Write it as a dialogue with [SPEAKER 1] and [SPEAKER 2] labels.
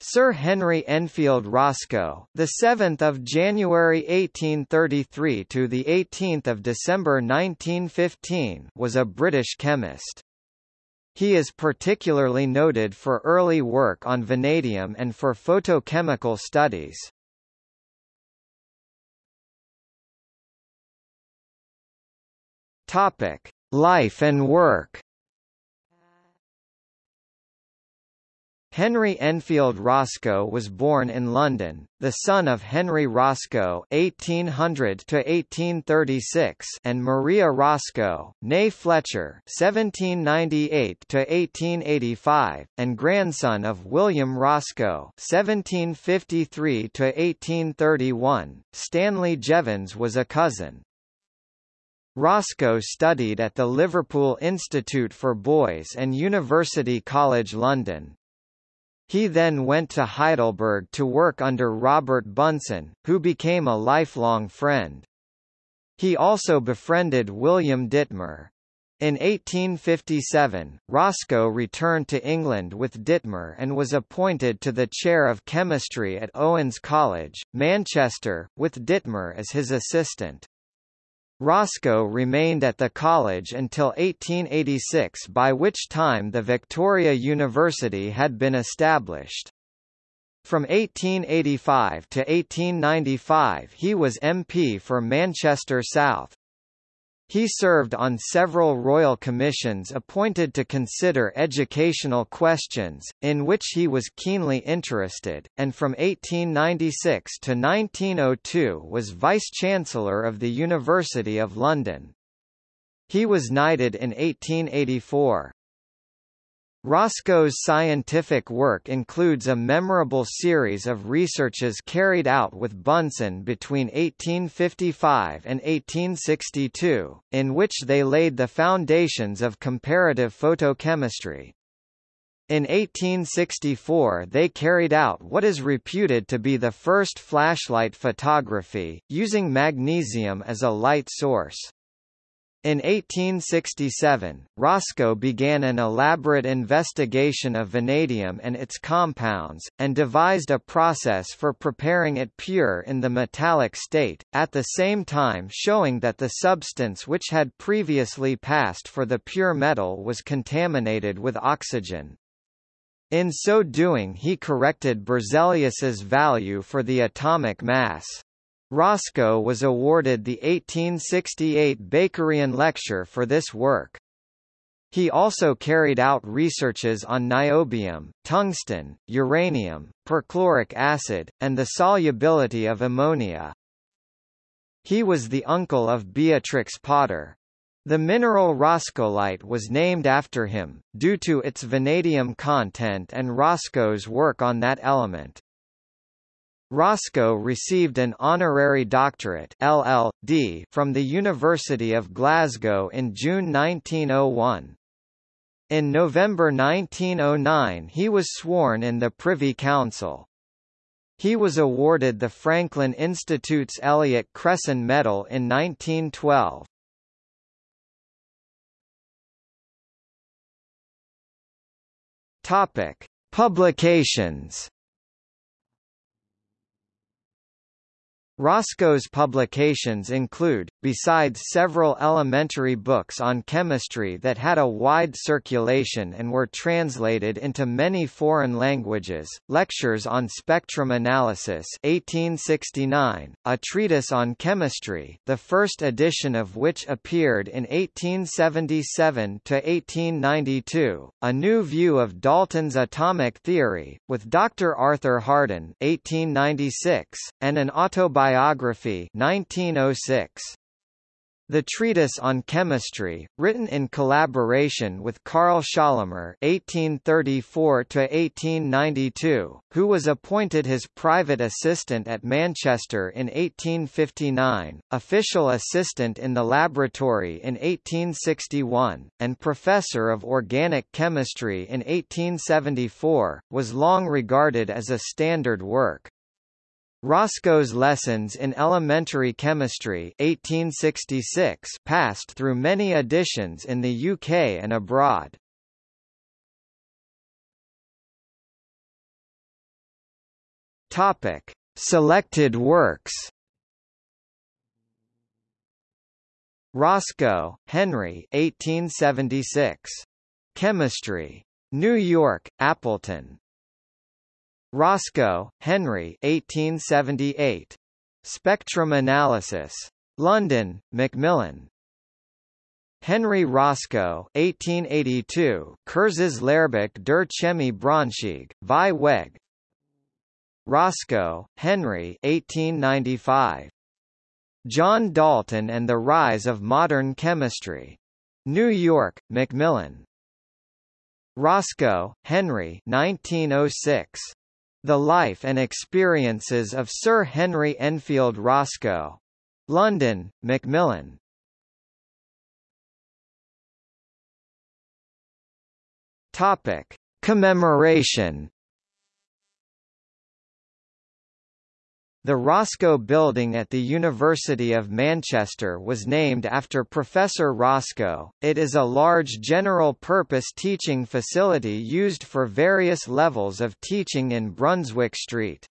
[SPEAKER 1] Sir Henry Enfield Roscoe, the 7th of January 1833 to the 18th of December 1915, was a British chemist. He is particularly noted for early work on vanadium and for photochemical studies. Topic: Life and work. Henry Enfield Roscoe was born in London, the son of Henry Roscoe (1800–1836) and Maria Roscoe, née Fletcher (1798–1885), and grandson of William Roscoe (1753–1831). Stanley Jevons was a cousin. Roscoe studied at the Liverpool Institute for Boys and University College London. He then went to Heidelberg to work under Robert Bunsen, who became a lifelong friend. He also befriended William Dittmar. In 1857, Roscoe returned to England with Dittmar and was appointed to the chair of chemistry at Owens College, Manchester, with Dittmar as his assistant. Roscoe remained at the college until 1886 by which time the Victoria University had been established. From 1885 to 1895 he was MP for Manchester South. He served on several royal commissions appointed to consider educational questions, in which he was keenly interested, and from 1896 to 1902 was Vice-Chancellor of the University of London. He was knighted in 1884. Roscoe's scientific work includes a memorable series of researches carried out with Bunsen between 1855 and 1862, in which they laid the foundations of comparative photochemistry. In 1864 they carried out what is reputed to be the first flashlight photography, using magnesium as a light source. In 1867, Roscoe began an elaborate investigation of vanadium and its compounds, and devised a process for preparing it pure in the metallic state, at the same time showing that the substance which had previously passed for the pure metal was contaminated with oxygen. In so doing he corrected Berzelius's value for the atomic mass. Roscoe was awarded the 1868 Bakerian Lecture for this work. He also carried out researches on niobium, tungsten, uranium, perchloric acid, and the solubility of ammonia. He was the uncle of Beatrix Potter. The mineral roscoelite was named after him, due to its vanadium content and Roscoe's work on that element. Roscoe received an honorary doctorate LL.D. from the University of Glasgow in June 1901. In November 1909 he was sworn in the Privy Council. He was awarded the Franklin Institute's Elliott Cresson Medal in 1912. Topic: Publications Roscoe's publications include, besides several elementary books on chemistry that had a wide circulation and were translated into many foreign languages, lectures on spectrum analysis 1869, a treatise on chemistry the first edition of which appeared in 1877–1892, a new view of Dalton's atomic theory, with Dr. Arthur Harden 1896, and an autobiography Biography 1906. The Treatise on Chemistry, written in collaboration with Carl Schorlemmer (1834–1892), who was appointed his private assistant at Manchester in 1859, official assistant in the laboratory in 1861, and professor of organic chemistry in 1874, was long regarded as a standard work. Roscoe's Lessons in Elementary Chemistry 1866 passed through many editions in the UK and abroad. Topic: Selected works. Roscoe, Henry 1876. Chemistry. New York, Appleton. Roscoe, Henry 1878. Spectrum Analysis. London, Macmillan. Henry Roscoe 1882 Kurzes Lehrbuch der Chemie Braunschweig, Vieweg Roscoe, Henry 1895. John Dalton and the Rise of Modern Chemistry. New York, Macmillan. Roscoe, Henry 1906. The Life and Experiences of Sir Henry Enfield Roscoe. London, Macmillan. Topic: Commemoration The Roscoe Building at the University of Manchester was named after Professor Roscoe. It is a large general-purpose teaching facility used for various levels of teaching in Brunswick Street.